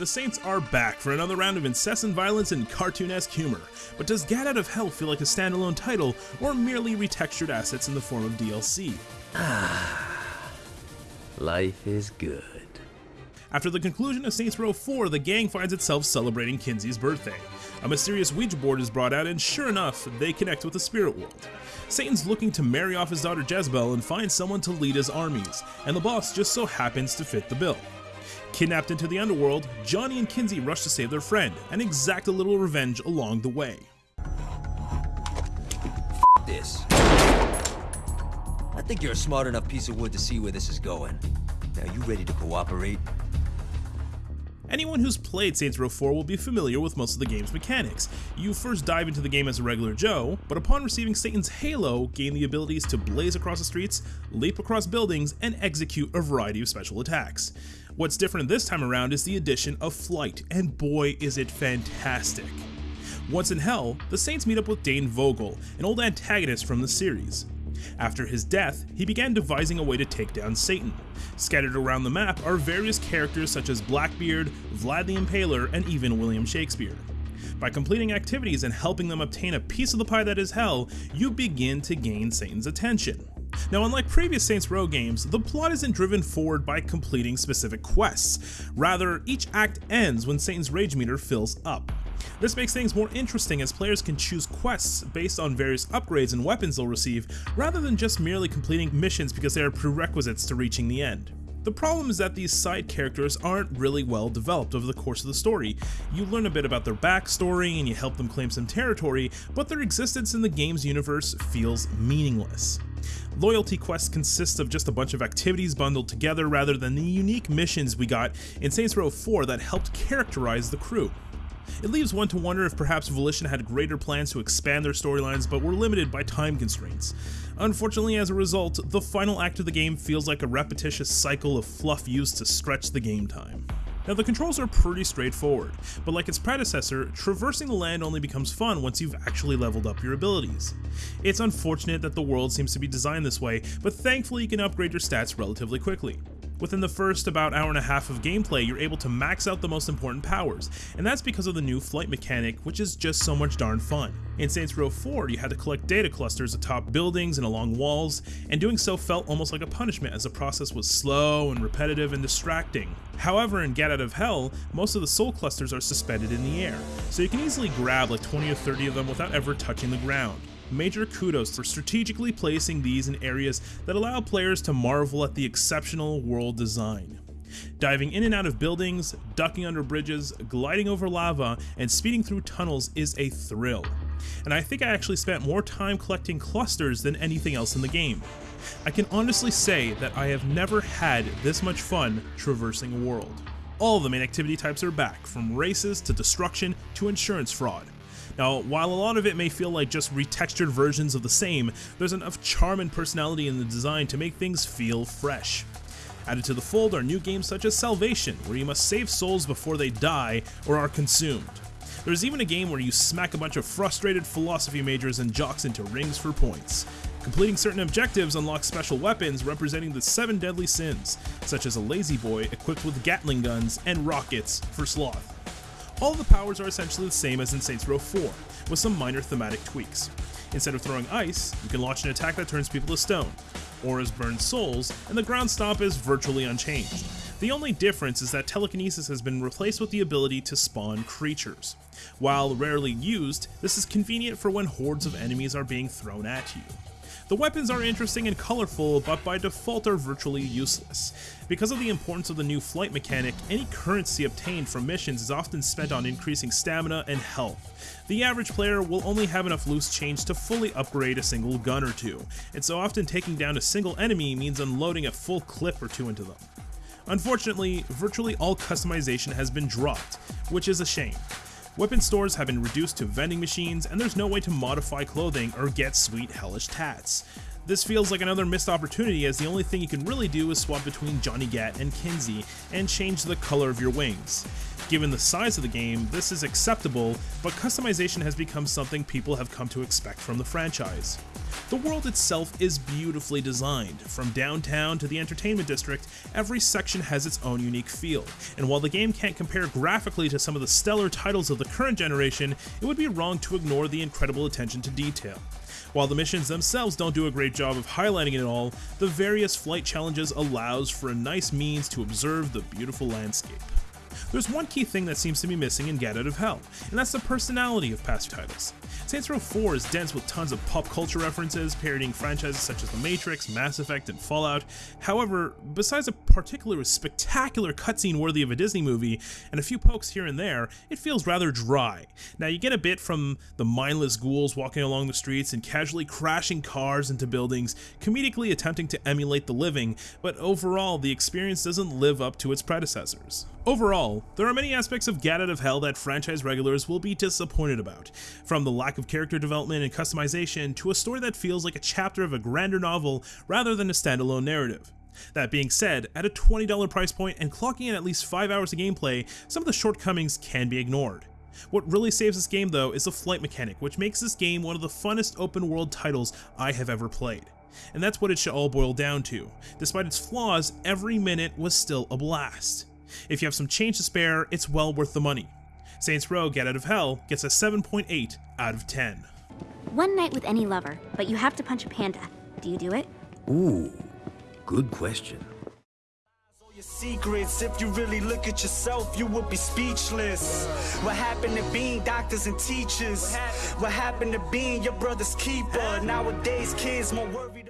The Saints are back for another round of incessant violence and cartoonesque humor, but does Gat Out of Hell feel like a standalone title, or merely retextured assets in the form of DLC? Ah, life is good. After the conclusion of Saints Row 4, the gang finds itself celebrating Kinzie's birthday. A mysterious Ouija board is brought out, and sure enough, they connect with the spirit world. Satan's looking to marry off his daughter Jezebel and find someone to lead his armies, and the boss just so happens to fit the bill. Kidnapped into the underworld, Johnny and Kinzie rush to save their friend and exact a little revenge along the way. this. I think you're a smart enough piece of wood to see where this is going. Now, you ready to cooperate? Anyone who's played Saints Row 4 will be familiar with most of the game's mechanics. You first dive into the game as a regular Joe, but upon receiving Satan's Halo, gain the abilities to blaze across the streets, leap across buildings, and execute a variety of special attacks. What's different this time around is the addition of flight, and boy is it fantastic. Once in Hell, the Saints meet up with Dane Vogel, an old antagonist from the series. After his death, he began devising a way to take down Satan. Scattered around the map are various characters such as Blackbeard, Vlad the Impaler, and even William Shakespeare. By completing activities and helping them obtain a piece of the pie that is hell, you begin to gain Satan's attention. Now, unlike previous Saints Row games, the plot isn't driven forward by completing specific quests. Rather, each act ends when Satan's rage meter fills up. This makes things more interesting as players can choose quests based on various upgrades and weapons they'll receive, rather than just merely completing missions because they are prerequisites to reaching the end. The problem is that these side characters aren't really well developed over the course of the story. You learn a bit about their backstory and you help them claim some territory, but their existence in the game's universe feels meaningless. Loyalty quests consist of just a bunch of activities bundled together rather than the unique missions we got in Saints Row 4 that helped characterize the crew. It leaves one to wonder if perhaps Volition had greater plans to expand their storylines but were limited by time constraints. Unfortunately, as a result, the final act of the game feels like a repetitious cycle of fluff used to stretch the game time. Now the controls are pretty straightforward, but like its predecessor, traversing the land only becomes fun once you've actually leveled up your abilities. It's unfortunate that the world seems to be designed this way, but thankfully you can upgrade your stats relatively quickly. Within the first about hour and a half of gameplay, you're able to max out the most important powers, and that's because of the new flight mechanic, which is just so much darn fun. In Saints Row 4, you had to collect data clusters atop buildings and along walls, and doing so felt almost like a punishment as the process was slow and repetitive and distracting. However, in Gat Out of Hell, most of the soul clusters are suspended in the air, so you can easily grab like 20 or 30 of them without ever touching the ground major kudos for strategically placing these in areas that allow players to marvel at the exceptional world design. Diving in and out of buildings, ducking under bridges, gliding over lava, and speeding through tunnels is a thrill. And I think I actually spent more time collecting clusters than anything else in the game. I can honestly say that I have never had this much fun traversing a world. All the main activity types are back, from races to destruction to insurance fraud. Now, while a lot of it may feel like just retextured versions of the same, there's enough charm and personality in the design to make things feel fresh. Added to the fold are new games such as Salvation, where you must save souls before they die or are consumed. There's even a game where you smack a bunch of frustrated philosophy majors and jocks into rings for points. Completing certain objectives unlocks special weapons representing the seven deadly sins, such as a lazy boy equipped with Gatling guns and rockets for sloth. All the powers are essentially the same as in Saints Row 4, with some minor thematic tweaks. Instead of throwing ice, you can launch an attack that turns people to stone. Auras burn souls, and the ground stomp is virtually unchanged. The only difference is that telekinesis has been replaced with the ability to spawn creatures. While rarely used, this is convenient for when hordes of enemies are being thrown at you. The weapons are interesting and colorful, but by default are virtually useless. Because of the importance of the new flight mechanic, any currency obtained from missions is often spent on increasing stamina and health. The average player will only have enough loose change to fully upgrade a single gun or two, and so often taking down a single enemy means unloading a full clip or two into them. Unfortunately, virtually all customization has been dropped, which is a shame. Weapon stores have been reduced to vending machines, and there's no way to modify clothing or get sweet hellish tats. This feels like another missed opportunity as the only thing you can really do is swap between Johnny Gat and Kinzie and change the color of your wings. Given the size of the game, this is acceptable, but customization has become something people have come to expect from the franchise. The world itself is beautifully designed. From downtown to the entertainment district, every section has its own unique feel. And while the game can't compare graphically to some of the stellar titles of the current generation, it would be wrong to ignore the incredible attention to detail. While the missions themselves don't do a great job of highlighting it all, the various flight challenges allows for a nice means to observe the beautiful landscape. There's one key thing that seems to be missing in Gat Out of Hell, and that's the personality of past titles. Saints Row 4 is dense with tons of pop culture references, parodying franchises such as The Matrix, Mass Effect, and Fallout. However, besides a particularly spectacular cutscene worthy of a Disney movie, and a few pokes here and there, it feels rather dry. Now, you get a bit from the mindless ghouls walking along the streets and casually crashing cars into buildings, comedically attempting to emulate the living, but overall, the experience doesn't live up to its predecessors. Overall, there are many aspects of Gat Out of Hell that franchise regulars will be disappointed about, from the lack of character development and customization to a story that feels like a chapter of a grander novel rather than a standalone narrative. That being said, at a $20 price point and clocking in at least 5 hours of gameplay, some of the shortcomings can be ignored. What really saves this game though is the flight mechanic, which makes this game one of the funnest open world titles I have ever played. And that's what it should all boil down to. Despite its flaws, every minute was still a blast. If you have some change to spare, it's well worth the money. Saints Row Gat Out of Hell gets a 7.8 out of 10. One night with any lover, but you have to punch a panda. Do you do it? Ooh, good question. Secrets, if you really look at yourself, you would be speechless. What happened to being doctors and teachers? What happened to being your brother's keeper? Nowadays, kids more worried.